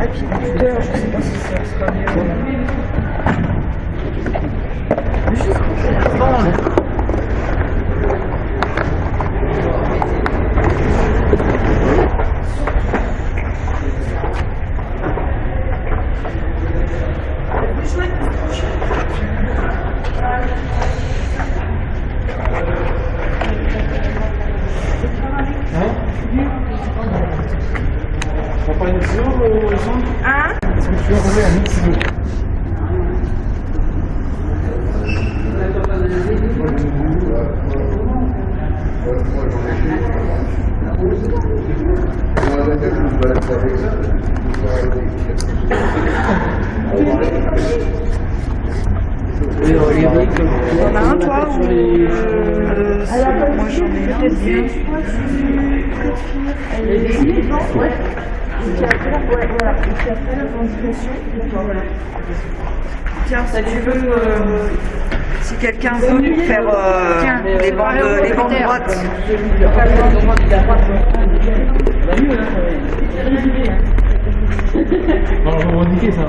apiculteur, je sais pas si ça sera mieux. Juste avant, là. Euh, Hein Est-ce que tu as envoyé un XO T'en as un, toi ou... Euh, moi, j'en ai un, mais... Tiens, si tu veux, euh, si quelqu'un veut faire euh, les bandes, les bandes droites. On va revendiquer ça.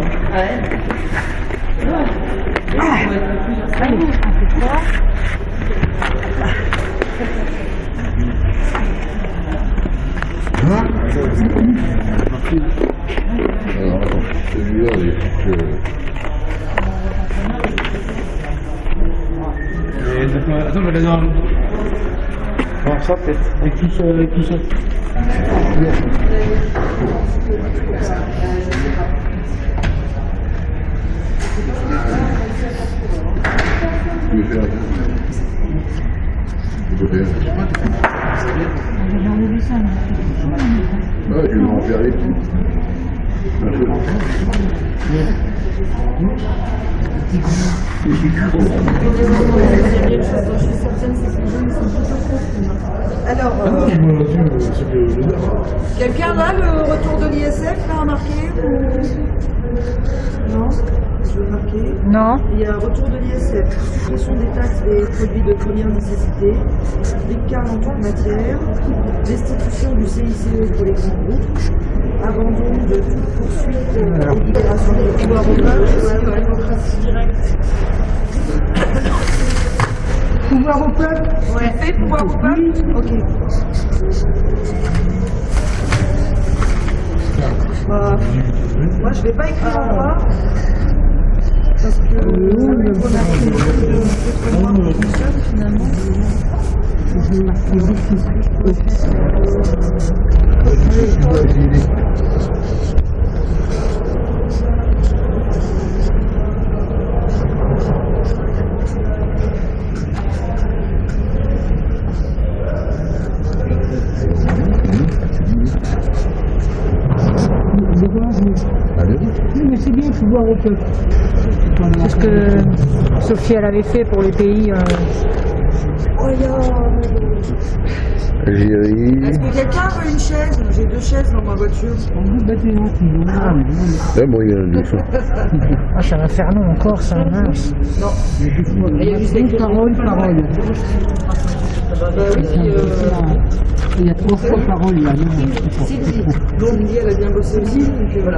Alors, ça peut-être. Avec tout ça, avec tout ça. En faire les petits. Ah non, euh, je l'adore. quelqu'un là, le retour de l'ISF, là, remarqué ou... Non Je veux marquer. Non. Il y a un retour de l'ISF, suppression des taxes des produits de première nécessité, écart en toute matière, restitution du CICE pour les grands groupes, abandon de toute poursuite ou libération de pouvoir au peuple, la démocratie directe. Pouvoir au peuple Ouais. Fait pouvoir au peuple Ok. Bah, moi, je vais pas écrire en bas. Parce que ça va être remarqué beaucoup de finalement. Mais c'est bien de pouvoir au peuple. C'est ce que Sophie elle avait fait pour les pays. euh, Algérie. Est-ce que quelqu'un veut une chaise? J'ai deux chaises dans ma voiture. On vous un. Ah, mais non, C'est moyen de ça. Ah, c'est un inferno encore, ça, mince. mais- Il y a juste parole, parole. Il y a trois fois parole là. Donc, Cindy, elle a bien bossé aussi, donc euh, voilà.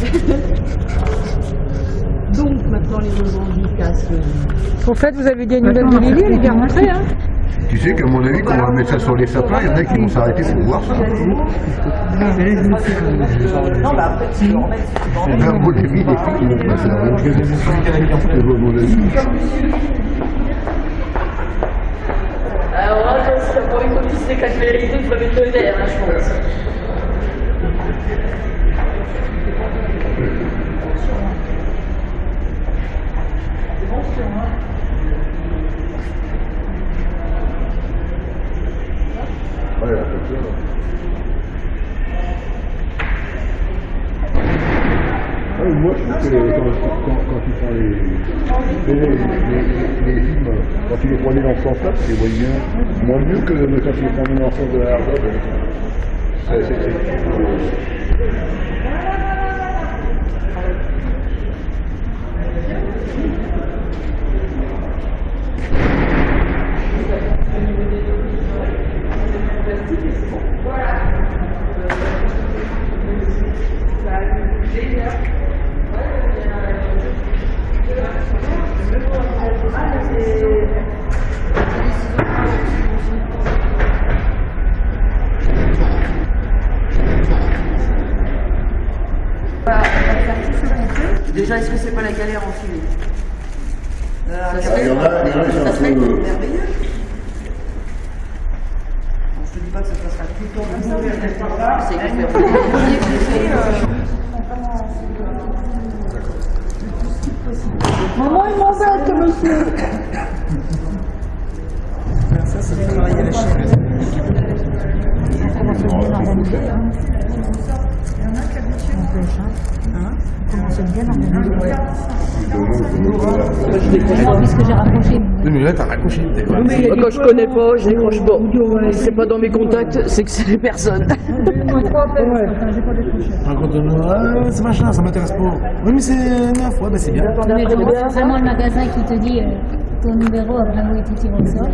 Donc maintenant les revendications. Au fait, vous avez dit une nouvelle de Lily, elle est bien rentrée, hein Tu sais qu'à mon avis, quand on va mettre ça sur les sapins, il y en a qui vont s'arrêter pour voir ça. Euh, Non, bah après, tu peux en mettre si tu veux en mettre. À mon avis, les filles vont passer la même chose. À mon avis. Alors attention, pour une copie c'est quatre vérités, il mettre le je pense photo, là. Ah, mais moi, je trouve que quand, quand, quand tu prends les, les, quand tu les prenais dans ce sens-là, tu moins mieux que quand tu les prenais dans le sens de la c'est- c'est- la galère en. Il y en a, il y en a qui sont un peu. merveilleux. Bon, je te dis pas que ça se passera tout le temps comme ça, mais c'est faire. Maman, il m'embête, monsieur Ça, c'est le travail à la chaîne. Alors, puisque j'ai raccroché. Oui, mais là, t'as raccroché. quand je connais pas, je décroche pas. C'est pas dans mes contacts, c'est que c'est les personnes. Raconte-nous, ah, c'est machin, ça m'intéresse pas. Oui, mais c'est neuf, ouais, bah c'est bien. C'est vraiment le magasin qui te dit euh, ton numéro a vraiment été tiré au sort.